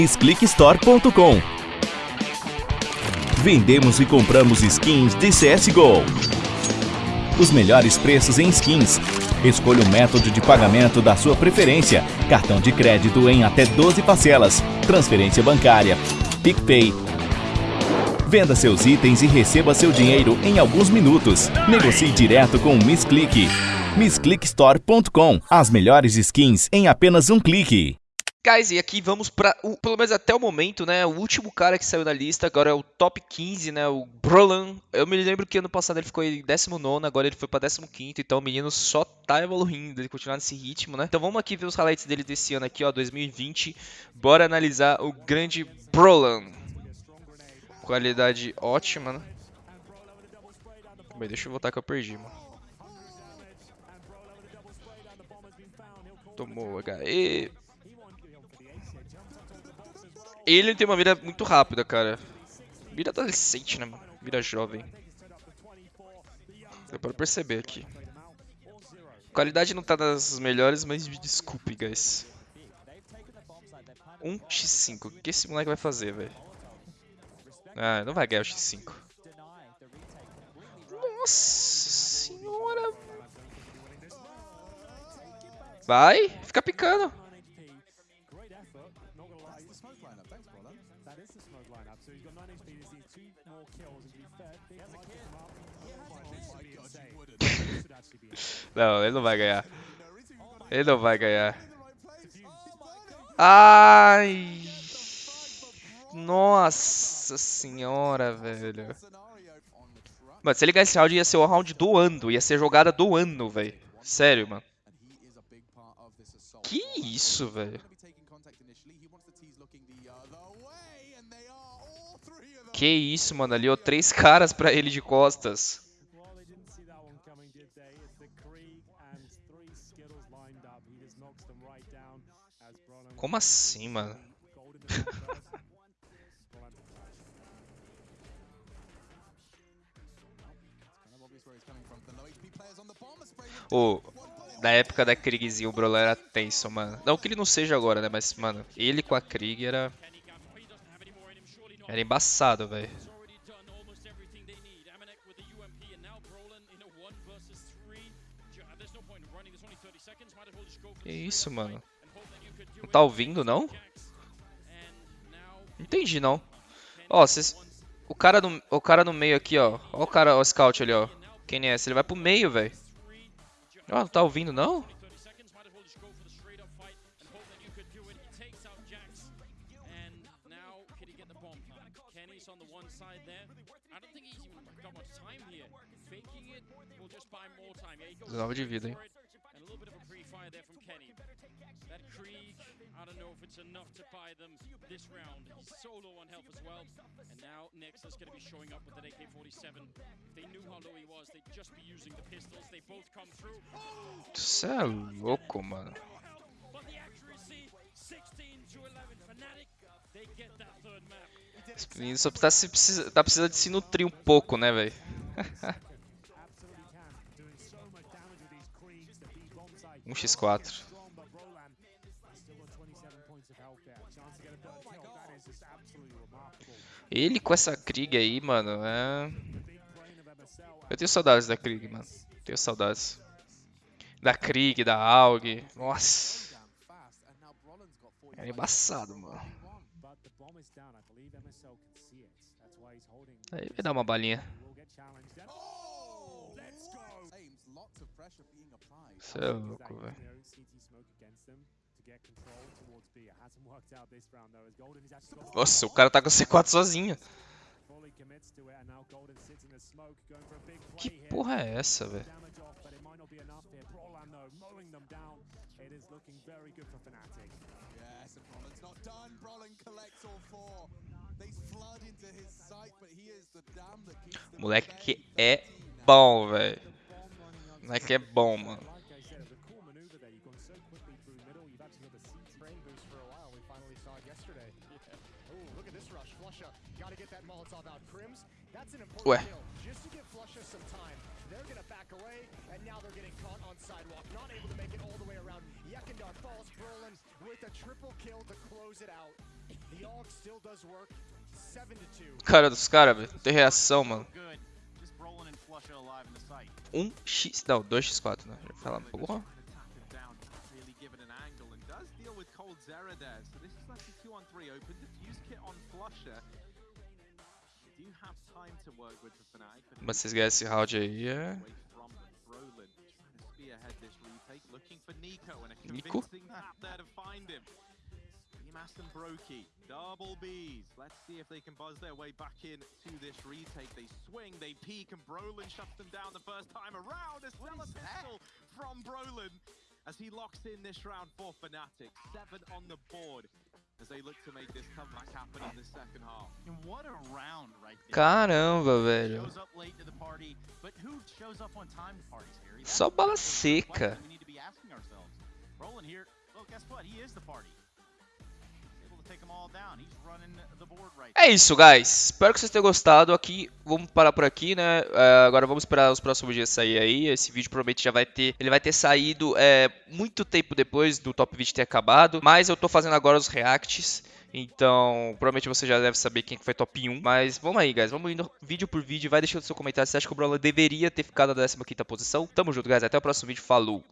MissClickStore.com Vendemos e compramos skins de CSGO. Os melhores preços em skins. Escolha o método de pagamento da sua preferência. Cartão de crédito em até 12 parcelas. Transferência bancária. PicPay. Venda seus itens e receba seu dinheiro em alguns minutos. Negocie direto com o MissClick. MissClickStore.com As melhores skins em apenas um clique. Guys, e aqui vamos para, pelo menos até o momento, né, o último cara que saiu na lista, agora é o top 15, né, o Brolan. Eu me lembro que ano passado ele ficou em 19 agora ele foi para 15 então o menino só tá evoluindo, ele continuar nesse ritmo, né. Então vamos aqui ver os highlights dele desse ano aqui, ó, 2020. Bora analisar o grande Brolan. Qualidade ótima, né. Bem, deixa eu voltar que eu perdi, mano. Tomou HE. Ele tem uma vida muito rápida, cara. Vida adolescente, né, mano? Vida jovem. Deu pra perceber aqui. Qualidade não tá das melhores, mas me desculpe, guys. 1x5. O que esse moleque vai fazer, velho? Ah, não vai ganhar o x5. Nossa senhora. Vai, fica picando. Não, ele não vai ganhar. Ele não vai ganhar. Ai! Nossa senhora, velho. Mano, se ele ganhar esse round, ia ser o round do ano. Ia ser jogada do ano, velho. Sério, mano. Que isso, velho. Que isso, mano. Ali, ó. Três caras pra ele de costas. Como assim, mano? oh, da época da Krigzinho, o Brawler era tenso, mano. Não que ele não seja agora, né? Mas, mano, ele com a Krieg era... Era embaçado, velho. Que isso, mano? Não tá ouvindo, não? Entendi, não. Ó, cês... o, cara no... o cara no meio aqui, ó. Ó o cara, o scout ali, ó. Quem é esse? Ele vai pro meio, velho. Ó, não tá ouvindo, não? Dezenove de vida, hein? I don't know if it's enough to buy them this round. He's solo on health as well. And now Nexus going to be showing up with an AK-47. If they knew how low he was, they'd just be using the pistols. They both come through. Você é louco, mano. Esse menino só tá, se, precisa, tá precisando de se nutrir um pouco, né, velho? um x4. Ele com essa Krieg aí, mano, é... Eu tenho saudades da Krieg, mano. Tenho saudades. Da Krieg, da AUG. Nossa. É embaçado, mano. Aí vai dar uma balinha. Você é louco, velho. Nossa, o cara tá com C4 sozinho. Que porra é essa, velho? Moleque é bom, velho. Moleque é bom, mano. 2. Cara dos caras, velho. Tem reação, mano. Good. Just Brolin and Flusher alive in the site. 1x. Não, 2x4, né? Já falar, porra. Cold Zera there. So this is like a two on three. Open diffuse kit on Flusher. They do have time to work with the Fnatic, but Mas vocês ganham esse round aí, é. away from Brolin, trying to spearhead this retake, looking for Nico, and a Nico? convincing map there to find him. Emas and Brokey, double Bs. Let's see if they can buzz their way back in to this retake. They swing, they peek, and Brolin shuts them down the first time around. A stellar pistol from Brolin as he locks in this round for Fnatic. Seven on the board as they look to make this comeback happen in the second half. And what a round right there. Caramba, velho. Shows up late to the party, but who shows up on time to parties, Só bala seca. We need to be asking ourselves. Brolin here, well, guess what? He is the party. É isso, guys. Espero que vocês tenham gostado. Aqui, vamos parar por aqui, né? É, agora vamos esperar os próximos dias sair aí. Esse vídeo provavelmente já vai ter. Ele vai ter saído é, muito tempo depois do top 20 ter acabado. Mas eu tô fazendo agora os reacts. Então, provavelmente você já deve saber quem que foi top 1. Mas vamos aí, guys. Vamos indo vídeo por vídeo. Vai deixando seu comentário se você acha que o Brawler deveria ter ficado na 15 posição. Tamo junto, guys. Até o próximo vídeo. Falou!